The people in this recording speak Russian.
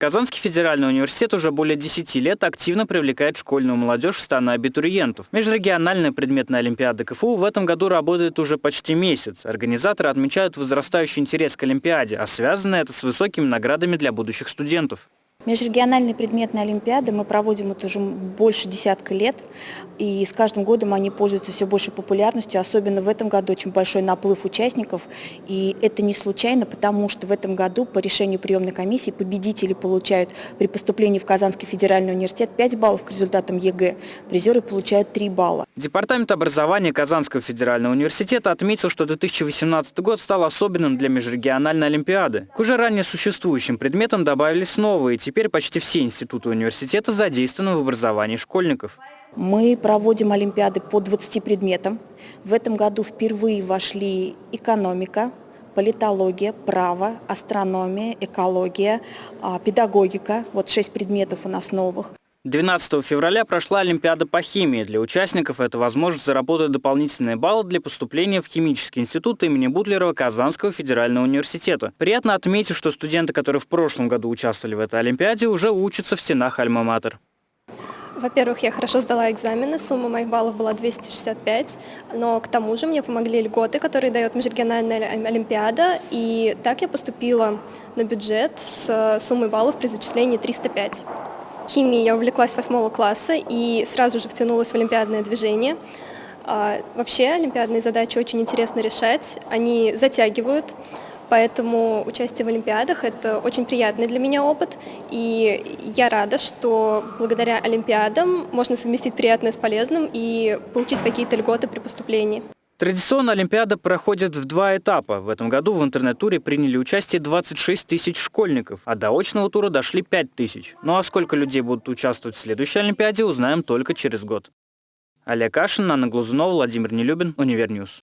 Казанский федеральный университет уже более 10 лет активно привлекает школьную молодежь в станы абитуриентов. Межрегиональная предметная олимпиада КФУ в этом году работает уже почти месяц. Организаторы отмечают возрастающий интерес к олимпиаде, а связано это с высокими наградами для будущих студентов. Межрегиональные предметные олимпиады мы проводим это уже больше десятка лет, и с каждым годом они пользуются все большей популярностью, особенно в этом году очень большой наплыв участников, и это не случайно, потому что в этом году по решению приемной комиссии победители получают при поступлении в Казанский федеральный университет 5 баллов к результатам ЕГЭ, призеры получают 3 балла. Департамент образования Казанского федерального университета отметил, что 2018 год стал особенным для межрегиональной олимпиады. К уже ранее существующим предметам добавились новые, Теперь почти все институты университета задействованы в образовании школьников. Мы проводим олимпиады по 20 предметам. В этом году впервые вошли экономика, политология, право, астрономия, экология, а, педагогика. Вот шесть предметов у нас новых. 12 февраля прошла Олимпиада по химии. Для участников это возможность заработать дополнительные баллы для поступления в Химический институт имени Бутлерова Казанского федерального университета. Приятно отметить, что студенты, которые в прошлом году участвовали в этой Олимпиаде, уже учатся в стенах Альма-Матер. Во-первых, я хорошо сдала экзамены, сумма моих баллов была 265, но к тому же мне помогли льготы, которые дает Межрегиональная Олимпиада, и так я поступила на бюджет с суммой баллов при зачислении 305. Химией я увлеклась восьмого класса и сразу же втянулась в олимпиадное движение. А, вообще олимпиадные задачи очень интересно решать, они затягивают, поэтому участие в олимпиадах – это очень приятный для меня опыт, и я рада, что благодаря олимпиадам можно совместить приятное с полезным и получить какие-то льготы при поступлении. Традиционно Олимпиада проходит в два этапа. В этом году в интернет-туре приняли участие 26 тысяч школьников, а до очного тура дошли 5 тысяч. Ну а сколько людей будут участвовать в следующей Олимпиаде, узнаем только через год. Олег Кашин, Анна Глазунова, Владимир Нелюбин, Univer News.